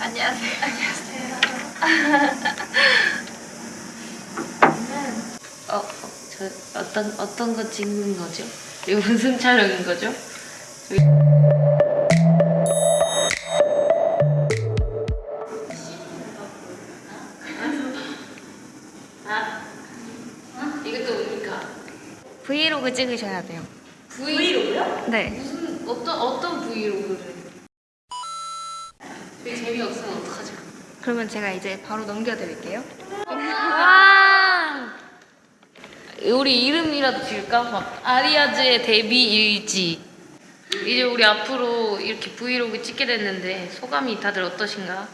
안녕하세요. 안녕하세요. 어, 어, 저 어떤 어떤 거 찍는 거죠? 이거 무슨 촬영인 거죠? 이것도 뭡니까? 브이로그 찍으셔야 돼요. 브이로그요? 네. 무슨 어떤 어떤 브이로그를? 되게 재미없으면 어떡하죠? 그러면 제가 이제 바로 넘겨드릴게요. 와! 우리 이름이라도 지을까? 막 아리아즈의 데뷔 일지. 이제 우리 앞으로 이렇게 브이로그 찍게 됐는데 소감이 다들 어떠신가?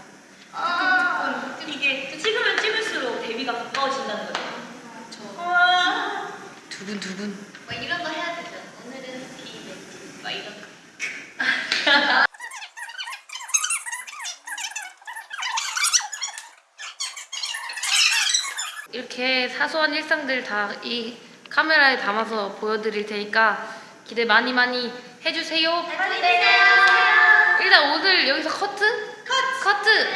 아, 이게 찍으면 찍을수록 데뷔가 두근 두근. 막 이런 거 해야 되죠. 오늘은 막 이런 거. 이렇게 사소한 일상들 다 이 카메라에 담아서 보여드릴 테니까 기대 많이 많이 해주세요. 해주세요. 일단 오늘 여기서 커트? 커트! 커트!